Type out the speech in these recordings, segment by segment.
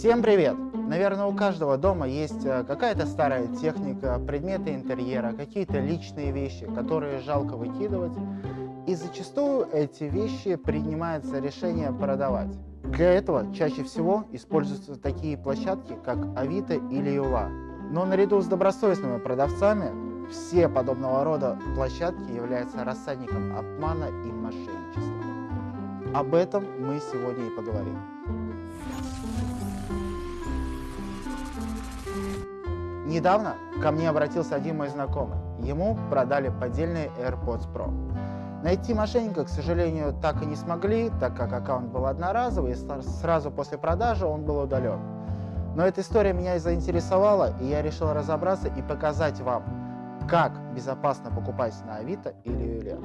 Всем привет! Наверное, у каждого дома есть э, какая-то старая техника, предметы интерьера, какие-то личные вещи, которые жалко выкидывать. И зачастую эти вещи принимается решение продавать. Для этого чаще всего используются такие площадки, как Авито или Юла. Но наряду с добросовестными продавцами, все подобного рода площадки являются рассадником обмана и мошенничества. Об этом мы сегодня и поговорим. Недавно ко мне обратился один мой знакомый. Ему продали поддельные AirPods Pro. Найти мошенника, к сожалению, так и не смогли, так как аккаунт был одноразовый, и сразу после продажи он был удален. Но эта история меня и заинтересовала, и я решил разобраться и показать вам, как безопасно покупать на Авито или Юле.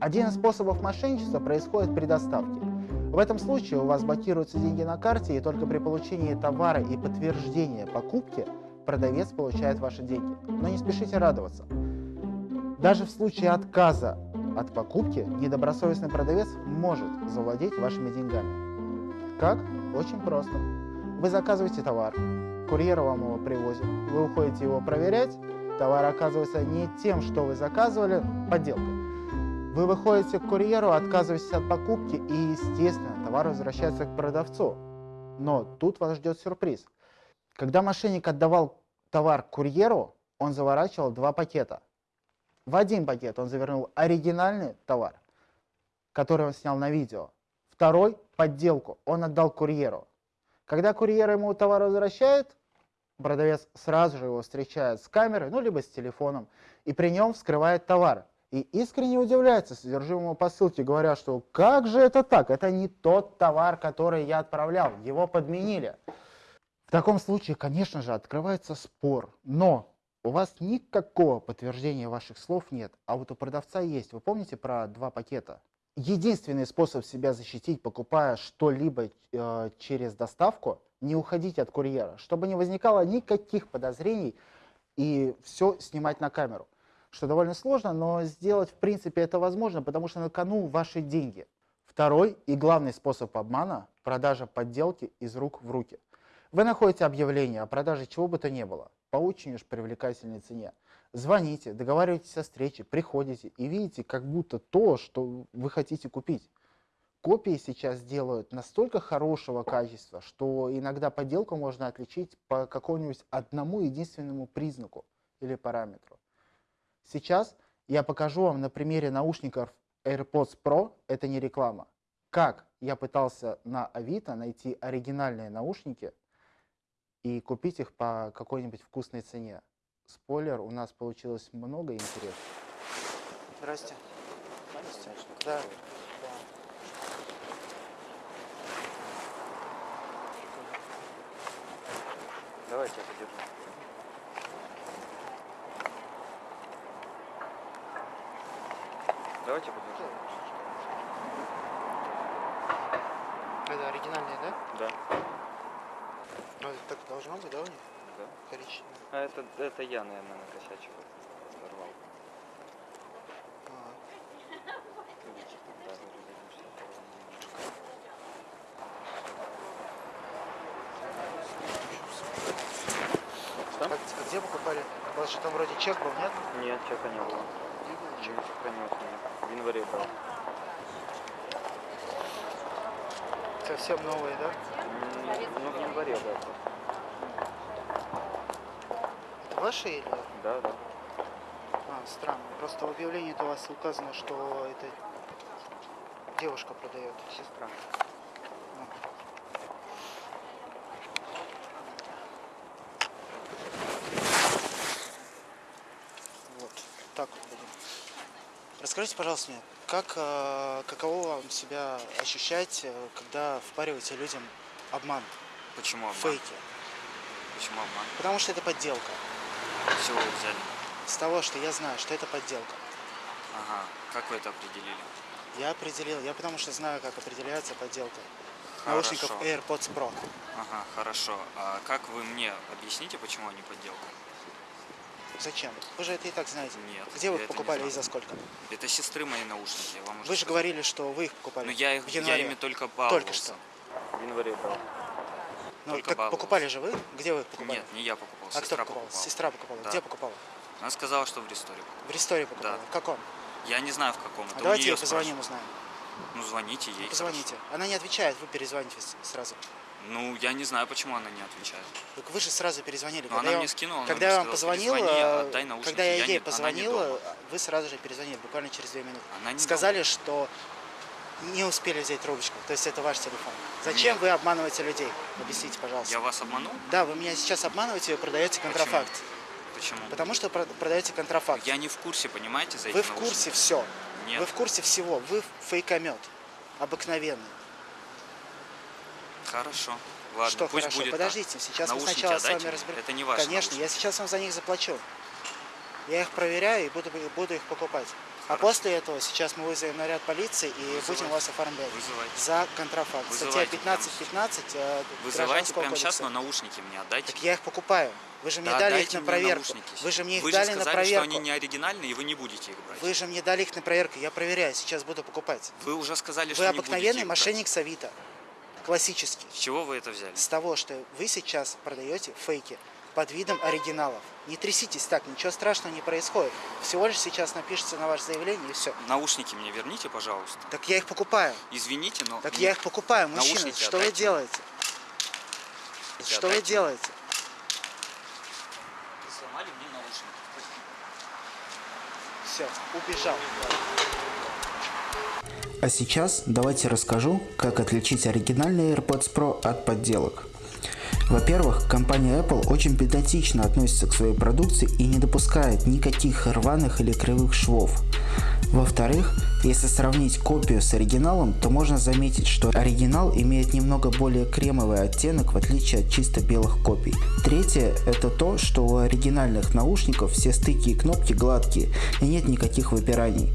Один из способов мошенничества происходит при доставке. В этом случае у вас блокируются деньги на карте, и только при получении товара и подтверждения покупки продавец получает ваши деньги. Но не спешите радоваться. Даже в случае отказа от покупки недобросовестный продавец может завладеть вашими деньгами. Как? Очень просто. Вы заказываете товар, курьер вам его привозит, вы уходите его проверять, товар оказывается не тем, что вы заказывали, подделкой. Вы выходите к курьеру, отказываетесь от покупки и, естественно, товар возвращается к продавцу. Но тут вас ждет сюрприз. Когда мошенник отдавал товар курьеру, он заворачивал два пакета. В один пакет он завернул оригинальный товар, который он снял на видео. Второй – подделку, он отдал курьеру. Когда курьер ему товар возвращает, продавец сразу же его встречает с камерой, ну либо с телефоном, и при нем вскрывает товар. И искренне удивляется содержимому посылки, говоря, что как же это так, это не тот товар, который я отправлял, его подменили. В таком случае, конечно же, открывается спор, но у вас никакого подтверждения ваших слов нет, а вот у продавца есть. Вы помните про два пакета? Единственный способ себя защитить, покупая что-либо э, через доставку, не уходить от курьера, чтобы не возникало никаких подозрений и все снимать на камеру. Что довольно сложно, но сделать в принципе это возможно, потому что на кону ваши деньги. Второй и главный способ обмана – продажа подделки из рук в руки – вы находите объявление о продаже чего бы то ни было по очень уж привлекательной цене. Звоните, договариваетесь о встрече, приходите и видите как будто то, что вы хотите купить. Копии сейчас делают настолько хорошего качества, что иногда подделку можно отличить по какому-нибудь одному единственному признаку или параметру. Сейчас я покажу вам на примере наушников AirPods Pro, это не реклама, как я пытался на Авито найти оригинальные наушники и купить их по какой-нибудь вкусной цене. Спойлер, у нас получилось много интересного. Здрасте. Здрасте. Да. Давайте я подержу. Давайте подержу. Это оригинальные, да? Да. Ну, это так должно быть, да, у них? Да. Коричневый. А это, это я, наверное, накосячил. Сорвал. А, а, где покупали? У вас же там вроде чек был, нет? Нет, чека не было. Был Не чек? сохранился нет. В январе брал. Совсем новые, да? Ну, в январе, да. Это ваши или? Да, да. А, странно. Просто в объявлении у вас указано, что это девушка продает. Сестра. Вот, так вот будем. Расскажите, пожалуйста, мне, как, э, каково вам себя ощущать, э, когда впариваете людям обман, Почему обман? фейки? Почему обман? Потому что это подделка. С чего вы взяли? С того, что я знаю, что это подделка. Ага. Как вы это определили? Я определил, я потому что знаю, как определяется подделка. Хорошо. Наушников AirPods Pro. Ага, хорошо. А как вы мне объясните, почему они подделка? Зачем? Вы же это и так знаете. Нет, Где вы их покупали и за сколько? Это сестры мои наушники, я вам уже Вы же сказал. говорили, что вы их покупали Ну я их, в я ими только баловался. Только что. В январе брал. Ну, Только так баловался. покупали же вы? Где вы покупали? Нет, не я покупал, А кто сестра покупал? покупала. Сестра покупала. Да. Где покупала? Она сказала, что в ресторе. В Ресторе покупала. Да. В каком? Я не знаю в каком. Это А давайте ей позвоним, узнаем. Ну звоните ей. Позвоните. Она не отвечает, вы перезвоните сразу. хорошо. Ну я не знаю, почему она не отвечает. Так вы же сразу перезвонили. Но когда она я мне скинула, Когда я вам позвонил, «Перезвони, э, отдай наушники». когда я Я ей не- она не позвонил, дома. вы сразу же перезвонили, буквально через две минуты. Она не Сказали, что не успели взять трубочку, то есть это ваш телефон. Зачем Нет. вы обманываете людей? Объясните, пожалуйста. Я вас обманул? Да, вы меня сейчас обманываете, вы продаете контрафакт. Почему? Потому что про- продаете контрафакт. Я не в курсе, понимаете, за Вы в курсе все. Нет. Вы в курсе всего. Вы фейкомет. Обыкновенный. Хорошо. Ладно, что пусть хорошо? будет Подождите, сейчас мы Наушники сначала с отдайте вами мне. разберемся. Это не ваши Конечно, я наушники. сейчас вам за них заплачу. Я их проверяю и буду, буду их покупать. А Хорошо. после этого сейчас мы вызовем наряд полиции и Вызывайте. будем вас оформлять. Вызывайте. За контрафакт. Статья Вызывайте прямо 15.15 э, Вызывайте Гражданского прямо сейчас, кодекса. но наушники мне отдайте. Так я их покупаю. Вы же мне Да, дали их на проверку. наушники. Вы же мне их Вы дали же на сказали, проверку. что они не оригинальные, и вы не будете их брать. Вы же мне дали их на проверку. Я проверяю. Сейчас буду покупать. Вы уже сказали, Вы что будете обыкновенный мошенник с Авито. Классический. С чего вы это взяли? С того, что вы сейчас продаете фейки под видом оригиналов. Не тряситесь так, ничего страшного не происходит. Всего лишь сейчас напишите на ваше заявление и все. Наушники мне верните, пожалуйста. Так я их покупаю. Извините, но... Так я их покупаю, мужчина. Наушники Что вы отдайте. делаете? Отдайте. Что вы делаете? Вы сломали мне наушники. Все, убежал. А сейчас давайте расскажу, как отличить оригинальные AirPods Pro от подделок. Во-первых, компания Apple очень педантично относится к своей продукции и не допускает никаких рваных или кривых швов. Во-вторых, если сравнить копию с оригиналом, то можно заметить, что оригинал имеет немного более кремовый оттенок в отличие от чисто белых копий. Третье – это то, что у оригинальных наушников все стыки и кнопки гладкие и нет никаких выпираний.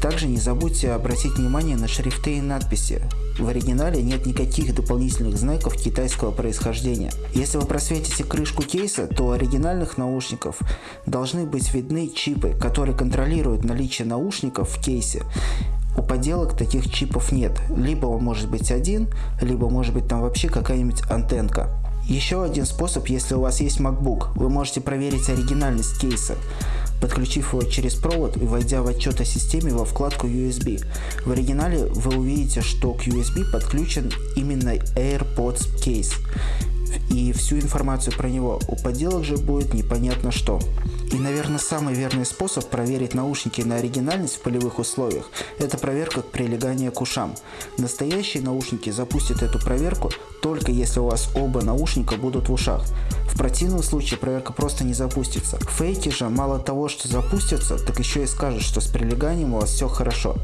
Также не забудьте обратить внимание на шрифты и надписи. В оригинале нет никаких дополнительных знаков китайского происхождения. Если вы просветите крышку кейса, то у оригинальных наушников должны быть видны чипы, которые контролируют наличие наушников в кейсе. У подделок таких чипов нет. Либо он может быть один, либо может быть там вообще какая-нибудь антенка. Еще один способ, если у вас есть MacBook, вы можете проверить оригинальность кейса, подключив его через провод и войдя в отчет о системе во вкладку USB. В оригинале вы увидите, что к USB подключен именно AirPods кейс и всю информацию про него. У подделок же будет непонятно что. И, наверное, самый верный способ проверить наушники на оригинальность в полевых условиях – это проверка прилегания к ушам. Настоящие наушники запустят эту проверку только если у вас оба наушника будут в ушах. В противном случае проверка просто не запустится. Фейки же мало того, что запустятся, так еще и скажут, что с прилеганием у вас все хорошо.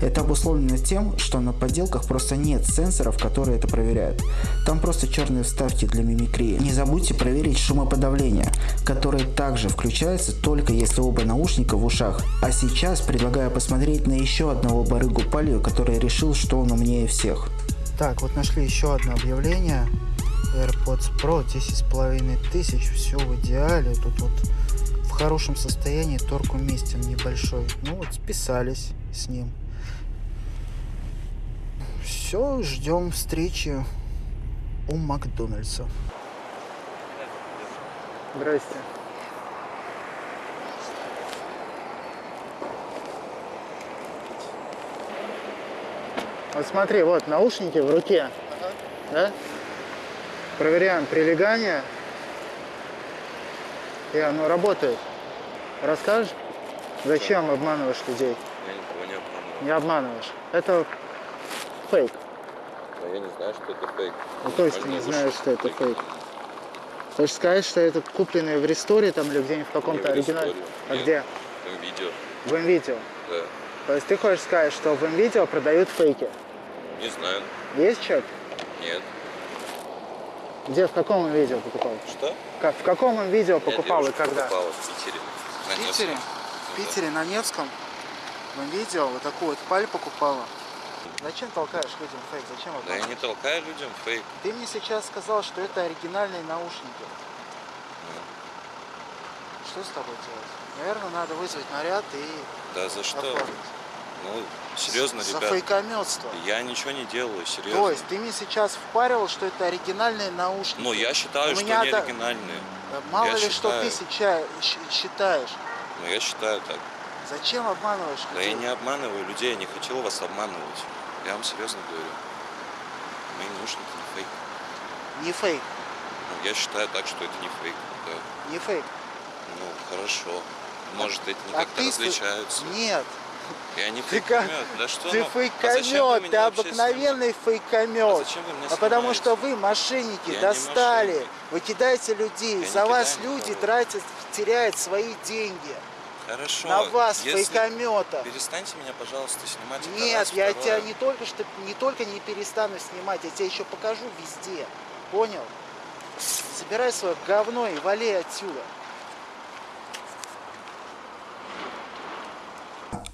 Это обусловлено тем, что на подделках просто нет сенсоров, которые это проверяют. Там просто черные вставки для мимикрии. Не забудьте проверить шумоподавление, которое также включается только если оба наушника в ушах. А сейчас предлагаю посмотреть на еще одного барыгу Палию, который решил, что он умнее всех. Так, вот нашли еще одно объявление. AirPods Pro 10,5 тысяч, все в идеале. Тут вот в хорошем состоянии, торг уместен небольшой. Ну вот списались с ним. Все, ждем встречи у Макдональдса. Здрасте. Вот смотри, вот наушники в руке. Да? Проверяем прилегание. И оно работает. Расскажешь? Зачем обманываешь людей? Я никого не обманываю. Не обманываешь. Это фейк. Но я не знаю, что это фейк. Ну, то есть ты не знаешь, что это фейк. Хочешь сказать, что это купленные в ресторе там или где-нибудь в каком-то в оригинале? А Нет. где? Там видео, В МВидео. да. То есть ты хочешь сказать, что в МВидео продают фейки? Не знаю. Есть человек? Нет. Где, в каком МВидео покупал? Что? Как, в каком МВидео Я покупал и когда? покупала в Питере. На В Питере? Невском. В Питере, на Невском. В МВидео вот такую вот паль покупала. Зачем толкаешь людям фейк? Зачем Да. Да я не толкаю людям фейк. Ты мне сейчас сказал, что это оригинальные наушники. Ну, Что с тобой делать? Наверное, надо вызвать наряд и Да за что? оформить. Ну, серьезно, За ребят. фейкометство. Я ничего не делаю, серьезно. То есть ты мне сейчас впаривал, что это оригинальные наушники. Ну, я считаю, У что меня они да- оригинальные. Э, Мало я ли, что ты считаю. сейчас считаешь. Но я считаю так. Зачем обманываешь Да я людей? не обманываю людей, я не хотел вас обманывать. Я вам серьезно говорю. Мои наушники не фейк. Не фейк, Ну, я считаю так, что это не фейк. Да. не фейк. Ну, хорошо. Может, эти не А как-то ты различаются. Нет, Я не Ты фейкомет. Да что ты ну, а фейкомет, ты меня вообще обыкновенный снимаете? фейкомет. А зачем вы меня А потому снимаете? что вы, мошенники, Я достали, мошенник. вы кидаете людей, Я за вас люди никого. тратят, теряют свои деньги. Хорошо. На вас, если- фейкомета. Перестаньте меня, пожалуйста, снимать. Нет, я второе. тебя не только что не только не перестану снимать, я тебе еще покажу везде. Понял? Собирай свое говно и вали отсюда.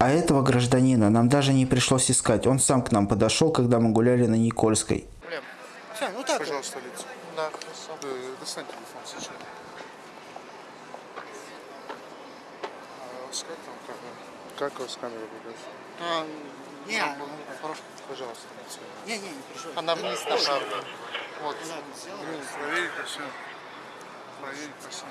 А этого гражданина нам даже не пришлось искать. Он сам к нам подошел, когда мы гуляли на Никольской. Все, ну так. Пожалуйста, лицо. Да, хорошо. Э, Достань телефон сейчас. А как там камера? Как у вас камера показывает? А, Не, нам было- Пожалуйста, лицо. не, не, не переживай. Она вниз направлена. Вот. Да, ну, проверить все. Проверить по всему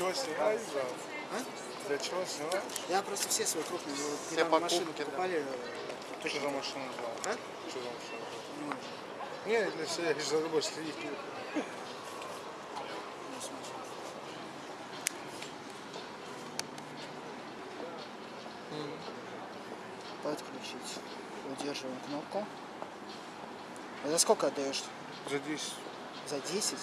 чего снимаешь, да? А? Для чего снимаешь? Я просто все свои крупные Все покупки, да. покупали. э, Что за машину взял? А? Что за машину взял? ну, Не, для себя, я за тобой следить. Подключить. Удерживаем кнопку. А за сколько отдаешь? За 10. За 10?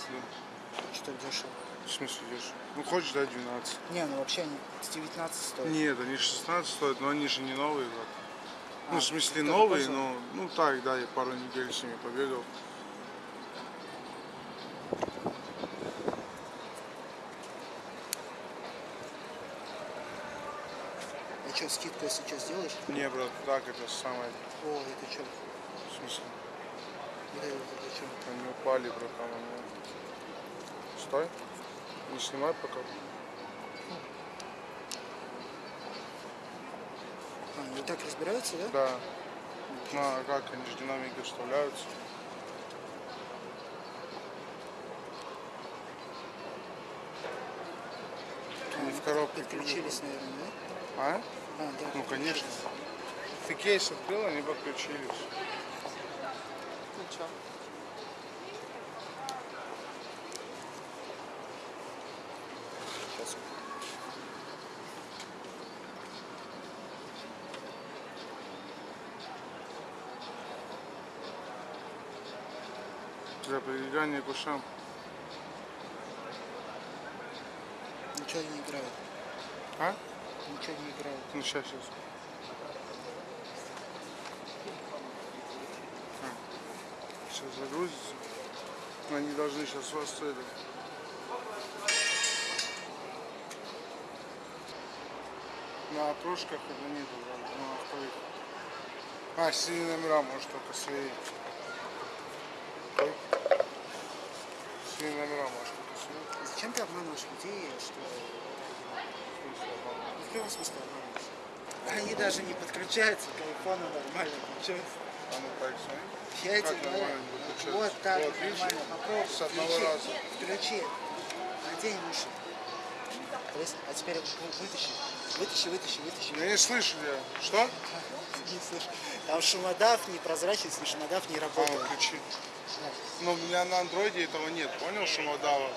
Что дешево? В смысле идешь? Ну хочешь дать 12. Не, ну вообще они с 19 стоят. Нет, они 16 стоят, но они же не новые. как. Ну, А, в смысле новые, но ну так, да, я пару недель с ними побегал. А что, скидку если что сделаешь? Не, брат, так это самое. О, это что? В смысле? Это, это что? Они упали, братан. они. Стой. Не снимай пока. А, они так разбираются, да? Да. Ну, а как, они же динамики вставляются. Они в коробке. Подключились, наверное, А? да? А, да. Ну, конечно. Ты кейс открыл, они подключились. Сейчас. Прилегания к ушам. Ничего не играет. А? Ничего не играет. Ну, сейчас, сейчас. Сейчас загрузится. Они должны сейчас вас это... На окрошках это нету, да, на. А, синий номера, может, только слева. Может, только слева. Зачем ты обманываешь людей, что... Ну, В каком смысле обманываешь? Они даже не подключаются к айфону нормально, получается. А ну так, смотри. Я тебе говорю, вот так Вот, нормально, попробуй, С одного включи, раза. включи, надень уши. А теперь вы- вытащи, вытащи, вытащи, вытащи. Я не слышу тебя. Что? Не слышу. Там шумодав непрозрачный, шумодав не А, работает. включи. Но у меня на андроиде этого нет, понял, шумодава?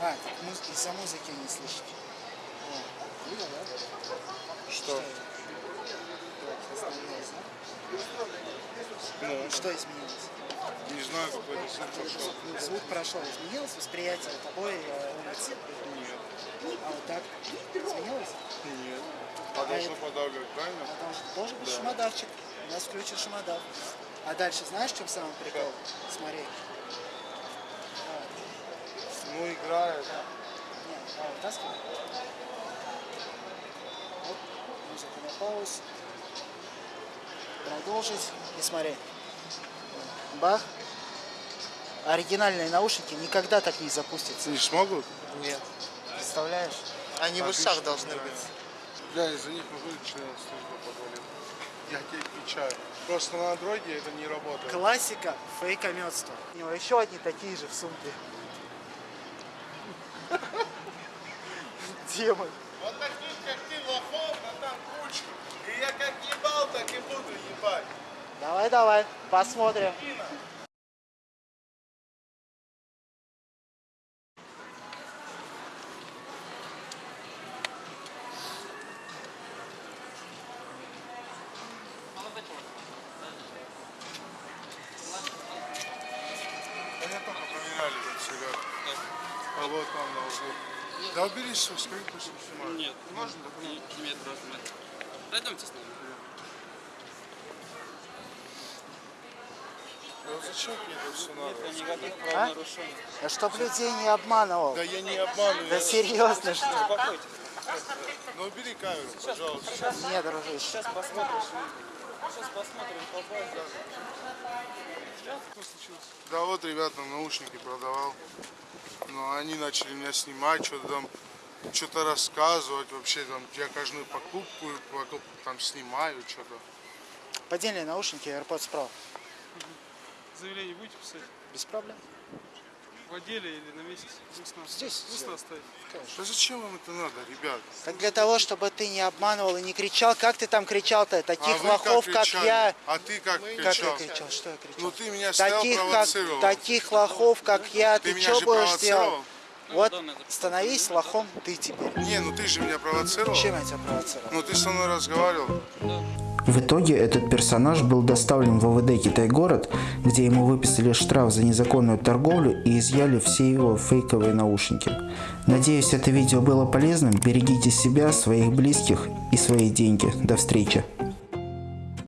А, так муз- из-за музыки не слышите. О, видно, да? Что? Да? Ну, Что изменилось? не знаю, какой-то звук пошел. Ну, звук прошел, изменилось восприятие тобой э, улицы? Нет. А вот так? Сменилось? Нет. А должно подавливать, правильно? А же должен быть шумодавчик. У нас включен шумодав. А дальше знаешь, чем самый прикол? Смотри. Давай. Ну, играет. Нет, давай, вытаскивай. Оп, музыку на пауз. Продолжить. И смотри. Бах. Оригинальные наушники никогда так не запустятся. Не смогут? Нет. Представляешь? Они в ушах должны быть. Я из-за них могу член службы подвалил. Я тебе отвечаю. Просто на андроиде это не работает. Классика фейкометства. У него еще одни такие же в сумке. Демон. Вот таких, как ты, лохов, на там куча. И я как ебал, так и буду ебать. Давай, давай, посмотрим. Уберись, что скажи, пусть снимают. Нет, можно документ? Нет, просто нет. Пройдемте с нами. Да вот зачем мне это все надо? Никаких А? Да чтоб людей не обманывал. Да я не обманываю. Да серьезно, что ли? Успокойтесь. Ну убери камеру, пожалуйста. Нет, дружище. Сейчас посмотришь. Сейчас посмотрим по базе. Да вот ребятам наушники продавал. Но они начали меня снимать, что-то там, что-то рассказывать вообще там. Я каждую покупку, покупку там снимаю, что-то. Поддельные наушники AirPods Pro. Заявление будете писать? Без проблем. В отделе или на месяц? Здесь надо. Здесь Здесь сделаем. надо ставить. Да зачем вам это надо, ребят? Так для того, чтобы ты не обманывал и не кричал. Как ты там кричал-то? Таких а лохов, как, как, я. А ты как Как я кричал? кричал? Что я кричал? Ну ты меня таких, как, таких лохов, как я, Ты ты, меня что будешь делать? Вот становись лохом ты теперь. Не, ну ты же меня провоцировал. Чем я тебя провоцировал? Ну ты со мной разговаривал. В итоге этот персонаж был доставлен в ОВД Китай-город, где ему выписали штраф за незаконную торговлю и изъяли все его фейковые наушники. Надеюсь, это видео было полезным. Берегите себя, своих близких и свои деньги. До встречи.